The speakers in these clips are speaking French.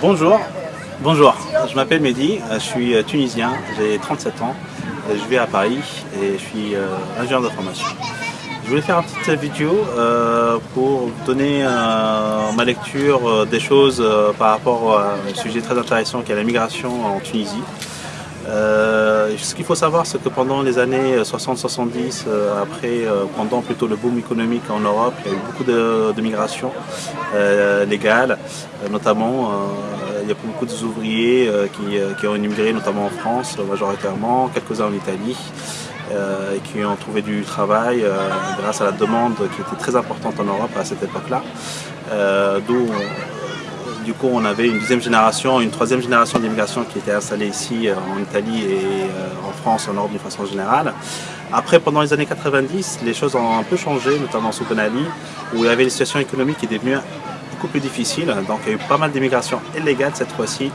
Bonjour, bonjour, je m'appelle Mehdi, je suis tunisien, j'ai 37 ans, je vis à Paris et je suis ingénieur de formation. Je voulais faire une petite vidéo euh, pour donner euh, ma lecture euh, des choses par rapport à un sujet très intéressant qui est la migration en Tunisie. Ce qu'il faut savoir, c'est que pendant les années 60-70, après, pendant plutôt le boom économique en Europe, il y a eu beaucoup de, de migration légale, notamment il y a beaucoup d'ouvriers qui, qui, ont immigré, notamment en France majoritairement, quelques-uns en Italie. Euh, et qui ont trouvé du travail euh, grâce à la demande qui était très importante en Europe à cette époque-là. Euh, d'où du coup, on avait une deuxième génération, une troisième génération d'immigration qui était installée ici en Italie et en France, en Europe d'une façon générale. Après, pendant les années 90, les choses ont un peu changé, notamment sous Ben Ali, où il y avait une situation économique qui est devenue beaucoup plus difficile. Donc il y a eu pas mal d'immigration illégale cette fois-ci.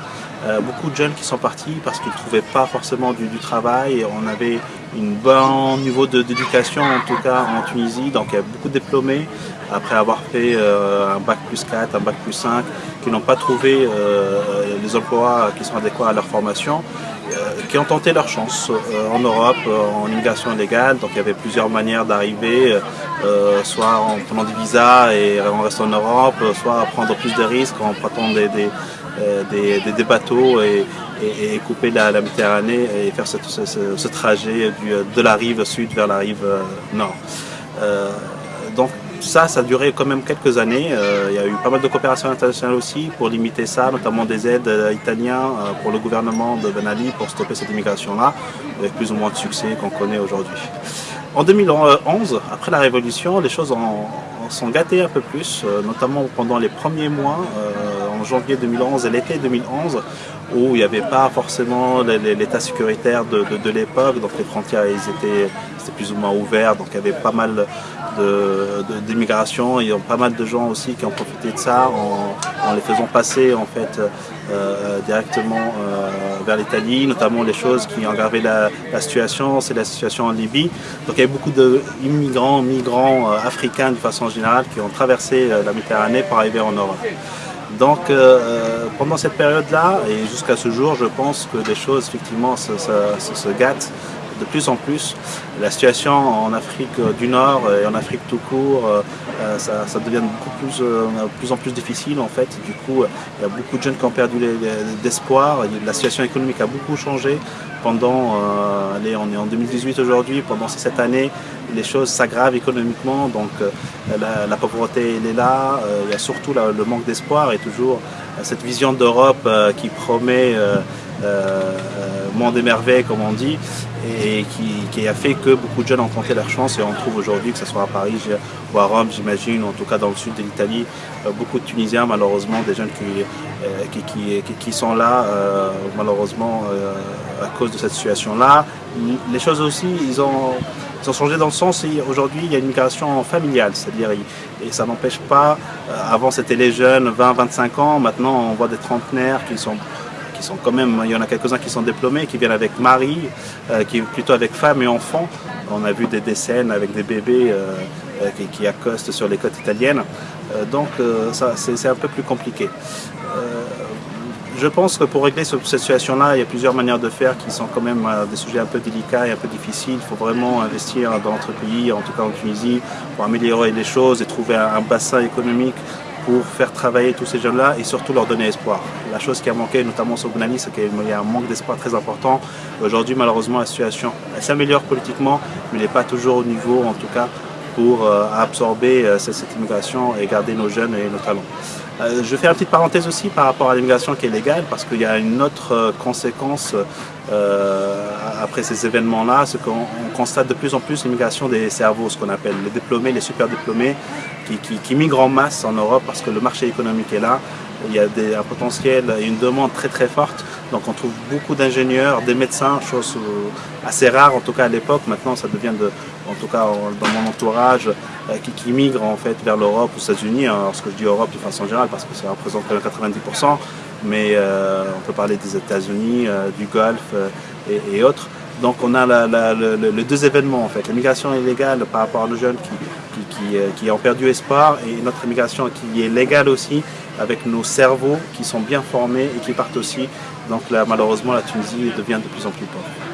beaucoup de jeunes qui sont partis parce qu'ils ne trouvaient pas forcément du, du travail. On avait un bon niveau d'éducation, en tout cas en Tunisie. Donc il y a beaucoup de diplômés, après avoir fait euh, un bac plus 4, un bac plus 5, qui n'ont pas trouvé euh, les emplois qui sont adéquats à leur formation, euh, qui ont tenté leur chance en Europe, en immigration légale. Donc il y avait plusieurs manières d'arriver, soit en prenant des visas et en restant en Europe, soit à prendre plus de risques en prenant des, des, bateaux et, couper la, Méditerranée et faire ce, trajet de la rive sud vers la rive nord. Donc ça, ça a duré quand même quelques années. Euh, il y a eu pas mal de coopération internationale aussi pour limiter ça, notamment des aides italiennes pour le gouvernement de Ben Ali pour stopper cette immigration-là, avec plus ou moins de succès qu'on connaît aujourd'hui. En 2011, après la Révolution, les choses ont, sont gâtées un peu plus, notamment pendant les premiers mois, janvier 2011 et l'été 2011, où il n'y avait pas forcément l'état sécuritaire de, l'époque, donc les frontières ils étaient, plus ou moins ouvertes, donc il y avait pas mal d'immigration, il y a pas mal de gens aussi qui ont profité de ça en, les faisant passer en fait euh, directement euh, vers l'Italie, notamment les choses qui ont aggravé la, situation, c'est la situation en Libye. Donc il y a beaucoup d'immigrants, migrants euh, africains de façon générale qui ont traversé la Méditerranée pour arriver en Europe. Donc euh, pendant cette période-là et jusqu'à ce jour, je pense que les choses effectivement se, gâtent de plus en plus. La situation en Afrique du Nord et en Afrique tout court, euh, euh, ça, devient beaucoup plus, de plus en plus difficile en fait. Du coup, il y a beaucoup de jeunes qui ont perdu l'espoir. La situation économique a beaucoup changé pendant, allez, on est en 2018 aujourd'hui, pendant ces sept années, les choses s'aggravent économiquement, donc euh, la, pauvreté elle est là, euh, il y a surtout le manque d'espoir et toujours euh, cette vision d'Europe qui promet monde émerveillé comme on dit, et qui, a fait que beaucoup de jeunes ont tenté leur chance et on trouve aujourd'hui, que ce soit à Paris ou à Rome, j'imagine, en tout cas dans le sud de l'Italie, beaucoup de Tunisiens, malheureusement, des jeunes qui, qui, sont là, malheureusement, à cause de cette situation-là. Les choses aussi, ils ont ont changé dans le sens, aujourd'hui, il y a une migration familiale, c'est-à-dire, et ça n'empêche pas, euh, avant c'était les jeunes, 20-25 ans, maintenant on voit des trentenaires qui sont sont quand même, il y en a quelques-uns qui sont diplômés, qui viennent avec mari, euh, qui plutôt avec femme et enfants. On a vu des, scènes avec des bébés euh, qui, accostent sur les côtes italiennes. donc c'est un peu plus compliqué. Je pense que pour régler cette situation-là, il y a plusieurs manières de faire qui sont quand même euh, des sujets un peu délicats et un peu difficiles. Il faut vraiment investir dans notre pays, en tout cas en Tunisie, pour améliorer les choses et trouver un bassin économique pour faire travailler tous ces jeunes-là et surtout leur donner espoir. La chose qui a manqué, notamment sur Bounani, c'est qu'il y a un manque d'espoir très important. Aujourd'hui, malheureusement, la situation s'améliore politiquement, mais n'est pas toujours au niveau, en tout cas, pour euh, absorber euh, cette immigration et garder nos jeunes et nos talents. Euh, je fais une petite parenthèse aussi par rapport à l'immigration qui est légale, parce qu'il y a une autre conséquence après ces événements-là, c'est qu'on constate de plus en plus l'immigration des cerveaux, ce qu'on appelle les diplômés, les super diplômés, qui, migrent en masse en Europe parce que le marché économique est là, il y a un potentiel et une demande très très forte. Donc on trouve beaucoup d'ingénieurs, des médecins, chose assez rare en tout cas à l'époque. Maintenant ça devient, de, en tout cas dans mon entourage, euh, qui, migrent en fait vers l'Europe, aux États-Unis. Alors ce que je dis Europe de façon générale parce que ça représente 90%, mais euh, on peut parler des États-Unis, euh, du Golfe et, autres. Donc on a les deux événements en fait, l'immigration illégale par rapport nos jeunes qui, qui, ont perdu espoir et notre immigration qui est légale aussi avec nos cerveaux qui sont bien formés et qui partent aussi. Donc là malheureusement la Tunisie devient de plus en plus pauvre.